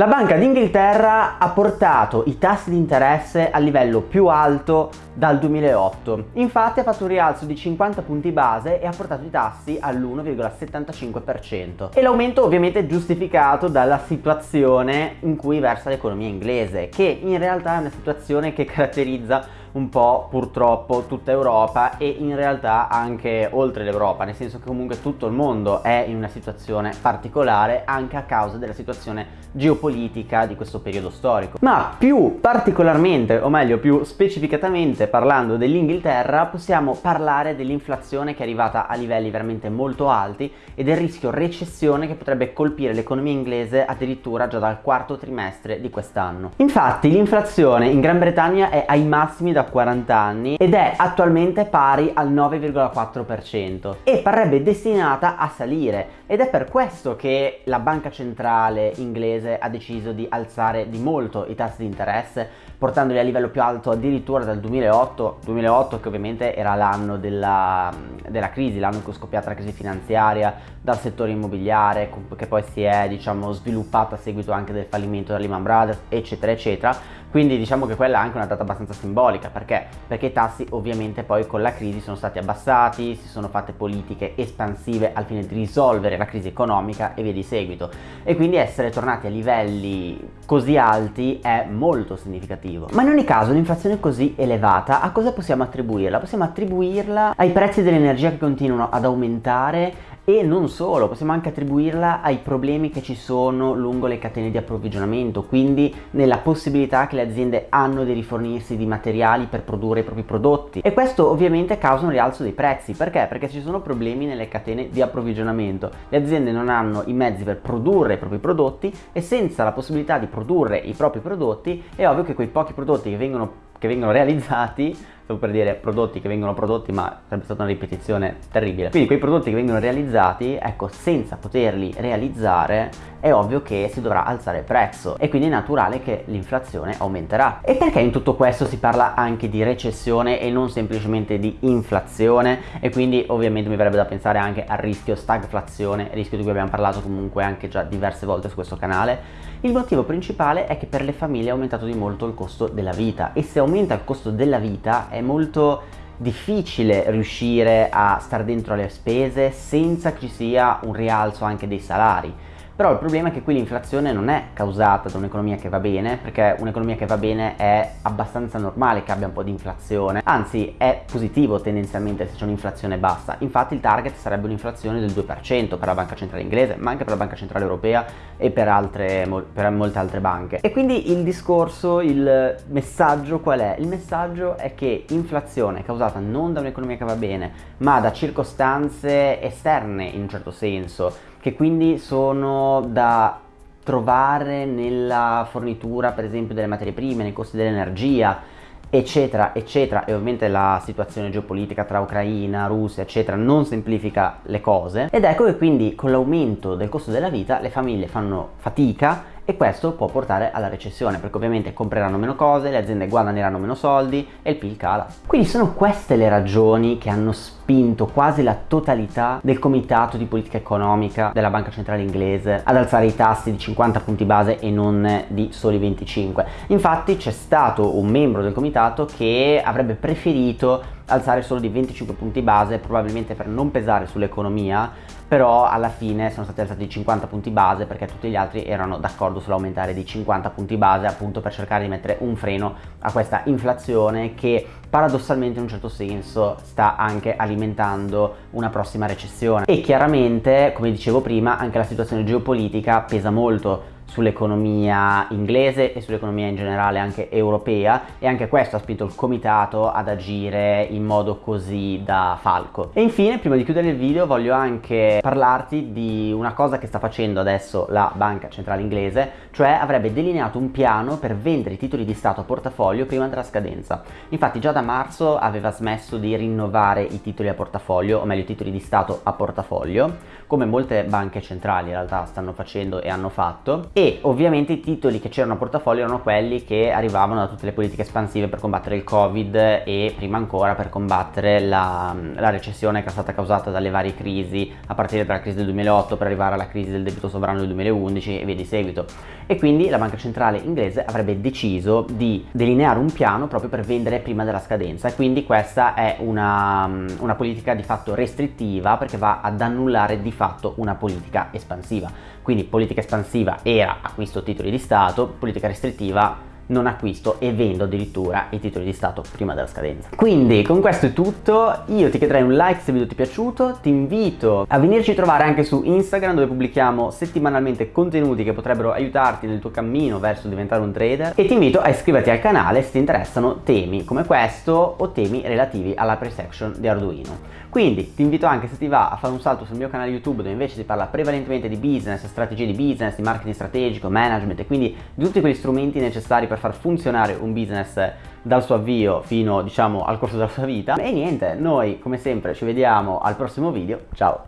La Banca d'Inghilterra ha portato i tassi di interesse al livello più alto dal 2008. Infatti ha fatto un rialzo di 50 punti base e ha portato i tassi all'1,75%. E l'aumento ovviamente è giustificato dalla situazione in cui versa l'economia inglese, che in realtà è una situazione che caratterizza un po' purtroppo tutta Europa e in realtà anche oltre l'Europa, nel senso che comunque tutto il mondo è in una situazione particolare anche a causa della situazione geopolitica di questo periodo storico. Ma più particolarmente, o meglio più specificatamente parlando dell'Inghilterra, possiamo parlare dell'inflazione che è arrivata a livelli veramente molto alti e del rischio recessione che potrebbe colpire l'economia inglese addirittura già dal quarto trimestre di quest'anno. Infatti l'inflazione in Gran Bretagna è ai massimi da da 40 anni ed è attualmente pari al 9,4% e parrebbe destinata a salire ed è per questo che la banca centrale inglese ha deciso di alzare di molto i tassi di interesse portandoli a livello più alto addirittura dal 2008 2008 che ovviamente era l'anno della, della crisi l'anno in cui è scoppiata la crisi finanziaria dal settore immobiliare che poi si è diciamo sviluppata a seguito anche del fallimento della Lehman Brothers eccetera eccetera quindi diciamo che quella è anche una data abbastanza simbolica perché? Perché i tassi ovviamente poi con la crisi sono stati abbassati, si sono fatte politiche espansive al fine di risolvere la crisi economica e via di seguito e quindi essere tornati a livelli così alti è molto significativo. Ma in ogni caso l'inflazione così elevata a cosa possiamo attribuirla? Possiamo attribuirla ai prezzi dell'energia che continuano ad aumentare e non solo, possiamo anche attribuirla ai problemi che ci sono lungo le catene di approvvigionamento, quindi nella possibilità che le aziende hanno di rifornirsi di materiali per produrre i propri prodotti. E questo ovviamente causa un rialzo dei prezzi, perché? Perché ci sono problemi nelle catene di approvvigionamento, le aziende non hanno i mezzi per produrre i propri prodotti e senza la possibilità di produrre i propri prodotti è ovvio che quei pochi prodotti che vengono che vengono realizzati stavo per dire prodotti che vengono prodotti ma sarebbe stata una ripetizione terribile. Quindi quei prodotti che vengono realizzati ecco senza poterli realizzare è ovvio che si dovrà alzare il prezzo. E quindi è naturale che l'inflazione aumenterà. E perché in tutto questo si parla anche di recessione e non semplicemente di inflazione? E quindi ovviamente mi verrebbe da pensare anche al rischio stagflazione rischio di cui abbiamo parlato comunque anche già diverse volte su questo canale. Il motivo principale è che per le famiglie è aumentato di molto il costo della vita. E se aumenta il costo della vita è molto difficile riuscire a stare dentro le spese senza che ci sia un rialzo anche dei salari però il problema è che qui l'inflazione non è causata da un'economia che va bene, perché un'economia che va bene è abbastanza normale che abbia un po' di inflazione, anzi è positivo tendenzialmente se c'è un'inflazione bassa, infatti il target sarebbe un'inflazione del 2% per la banca centrale inglese, ma anche per la banca centrale europea e per, altre, per molte altre banche. E quindi il discorso, il messaggio qual è? Il messaggio è che inflazione causata non da un'economia che va bene, ma da circostanze esterne in un certo senso, che quindi sono da trovare nella fornitura per esempio delle materie prime, nei costi dell'energia eccetera eccetera. E ovviamente la situazione geopolitica tra Ucraina, Russia eccetera non semplifica le cose. Ed ecco che quindi con l'aumento del costo della vita le famiglie fanno fatica e questo può portare alla recessione perché ovviamente compreranno meno cose, le aziende guadagneranno meno soldi e il PIL cala. Quindi sono queste le ragioni che hanno spinto quasi la totalità del comitato di politica economica della banca centrale inglese ad alzare i tassi di 50 punti base e non di soli 25. Infatti c'è stato un membro del comitato che avrebbe preferito alzare solo di 25 punti base probabilmente per non pesare sull'economia però alla fine sono stati alzati di 50 punti base perché tutti gli altri erano d'accordo sull'aumentare di 50 punti base appunto per cercare di mettere un freno a questa inflazione che paradossalmente in un certo senso sta anche alimentando una prossima recessione. E chiaramente come dicevo prima anche la situazione geopolitica pesa molto sull'economia inglese e sull'economia in generale anche europea e anche questo ha spinto il comitato ad agire in modo così da falco. E infine prima di chiudere il video voglio anche parlarti di una cosa che sta facendo adesso la banca centrale inglese cioè avrebbe delineato un piano per vendere i titoli di Stato a portafoglio prima della scadenza. Infatti già da marzo aveva smesso di rinnovare i titoli a portafoglio o meglio i titoli di Stato a portafoglio come molte banche centrali in realtà stanno facendo e hanno fatto e ovviamente i titoli che c'erano a portafoglio erano quelli che arrivavano da tutte le politiche espansive per combattere il covid e prima ancora per combattere la, la recessione che è stata causata dalle varie crisi a partire dalla crisi del 2008 per arrivare alla crisi del debito sovrano del 2011 e via di seguito. E quindi la banca centrale inglese avrebbe deciso di delineare un piano proprio per vendere prima della scadenza. E quindi questa è una, una politica di fatto restrittiva perché va ad annullare di fatto una politica espansiva. Quindi politica espansiva era acquisto titoli di Stato, politica restrittiva non acquisto e vendo addirittura i titoli di Stato prima della scadenza. Quindi con questo è tutto, io ti chiederei un like se il video ti è piaciuto, ti invito a venirci a trovare anche su Instagram dove pubblichiamo settimanalmente contenuti che potrebbero aiutarti nel tuo cammino verso diventare un trader e ti invito a iscriverti al canale se ti interessano temi come questo o temi relativi alla pre-section di Arduino. Quindi ti invito anche se ti va a fare un salto sul mio canale YouTube dove invece si parla prevalentemente di business, strategie di business, di marketing strategico, management e quindi di tutti quegli strumenti necessari per far funzionare un business dal suo avvio fino diciamo al corso della sua vita. E niente noi come sempre ci vediamo al prossimo video. Ciao